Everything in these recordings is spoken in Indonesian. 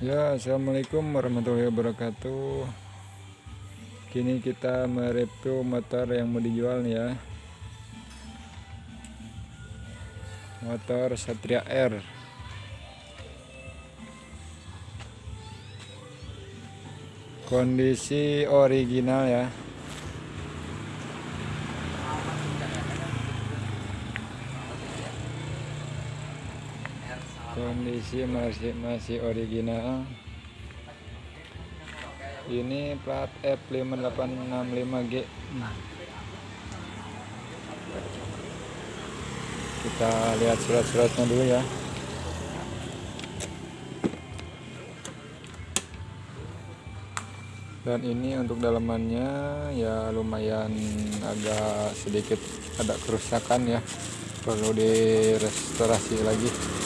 Ya, assalamualaikum warahmatullahi wabarakatuh. Kini kita mereview motor yang mau dijual nih ya. Motor Satria R. Kondisi original ya. Kondisi masih masih original. Ini plat F5865G kita lihat surat-suratnya dulu ya. Dan ini untuk dalamannya ya lumayan agak sedikit ada kerusakan ya. Perlu direstorasi lagi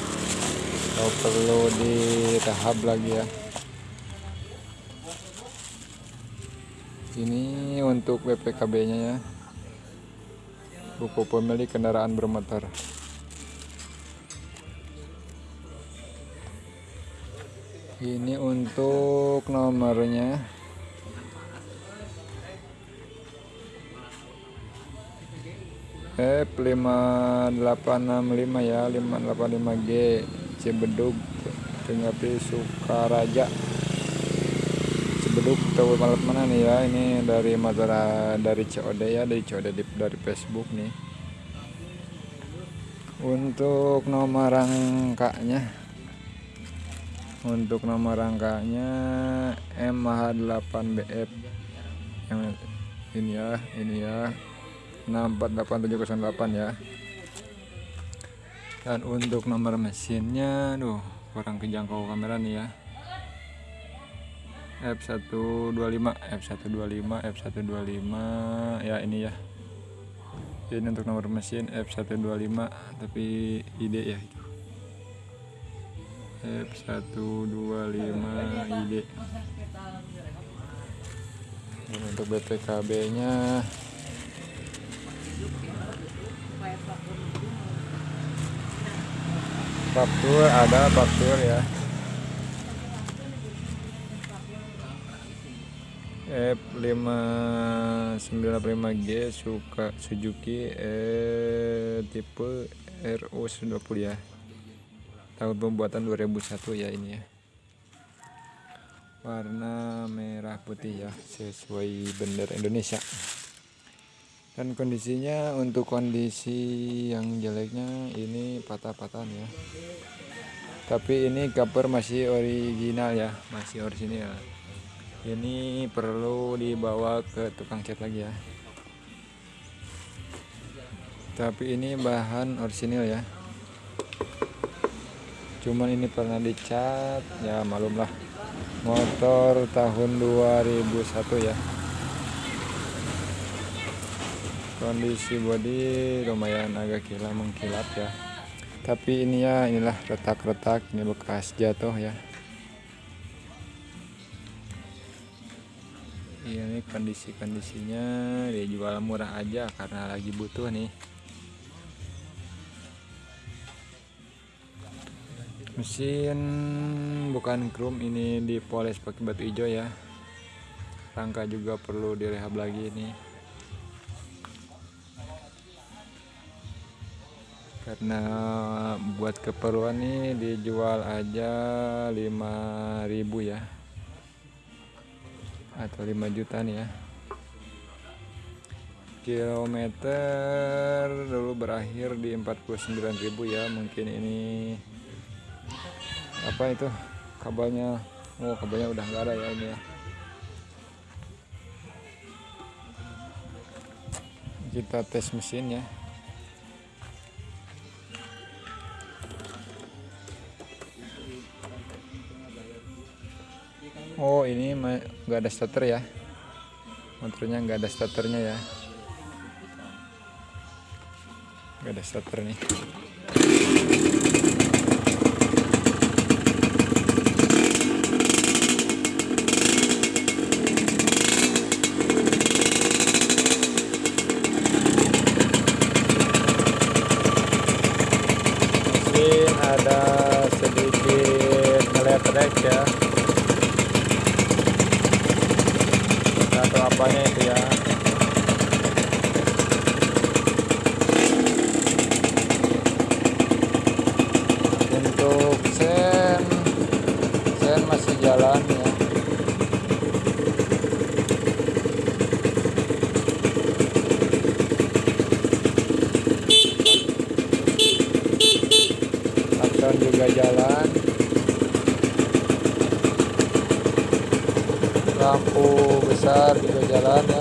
atau perlu direhab lagi ya. Ini untuk BPKB nya ya. Buku pemilik kendaraan bermotor. Ini untuk nomornya. F5865 ya 585G Cibedug Pengapi Sukaraja. Cibedug tahu malam mana nih ya? Ini dari Madura dari COD ya dari COD dari Facebook nih. Untuk nomor rangkanya untuk nomor rangkanya MH8BF yang ini ya ini ya. 648708 ya dan untuk nomor mesinnya duh kurang kejangkau kamera nih ya. F125 F125 F125 ya ini ya. Ini untuk nomor mesin F125 tapi ide ya itu. F125 ide dan untuk BPKB nya faktur ada faktur ya. F595G suka Suzuki eh, tipe RO120 ya. Tahun pembuatan 2001 ya ini ya. Warna merah putih ya sesuai bendera Indonesia dan kondisinya untuk kondisi yang jeleknya ini patah-patahan ya. Tapi ini cover masih original ya masih original ini perlu dibawa ke tukang cat lagi ya. Tapi ini bahan original ya. Cuman ini pernah dicat ya malumlah motor tahun 2001 ya kondisi body lumayan agak kilat mengkilap ya. Tapi ini ya inilah retak-retak ini bekas jatuh ya. Ini kondisi-kondisinya dijual murah aja karena lagi butuh nih. Mesin bukan chrome ini dipoles pakai batu hijau ya. Rangka juga perlu direhab lagi nih karena buat keperluan nih dijual aja 5000 ya. Atau 5 juta nih ya. Kilometer dulu berakhir di 49.000 ya. Mungkin ini apa itu? Kabelnya oh kabelnya udah nggak ada ya ini ya. Kita tes mesin ya Oh ini nggak ada starter ya? Motornya nggak ada starternya ya? Nggak ada starter nih. Mesin ada sedikit ya itu ya. Untuk sen sen masih jalan ya. Lakson juga jalan lampu besar juga jalan ya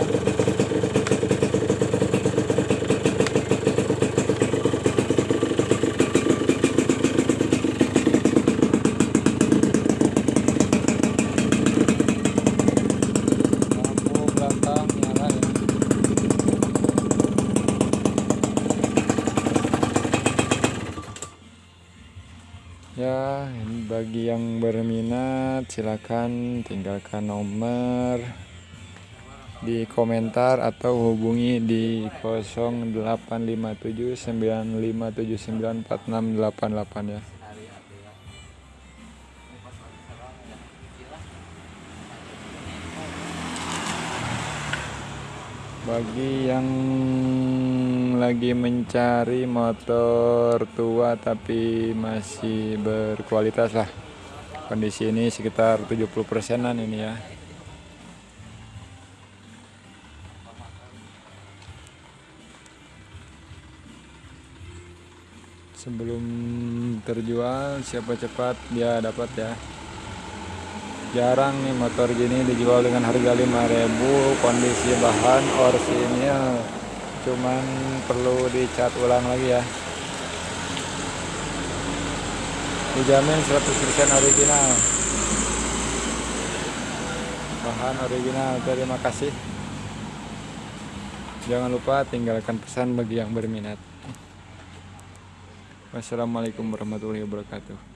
lampu belakang nyala ya ya bagi yang berminat silakan tinggalkan nomor di komentar atau hubungi di 085795794688 ya. Bagi yang lagi mencari motor tua tapi masih berkualitas lah. Kondisi ini sekitar 70 persenan ini ya. Sebelum terjual siapa cepat dia dapat ya. Jarang nih motor gini dijual dengan harga 5000 kondisi bahan orsinil cuman perlu dicat ulang lagi ya. Dijamin 100% original. Bahan original terima kasih. Jangan lupa tinggalkan pesan bagi yang berminat. Wassalamualaikum warahmatullahi wabarakatuh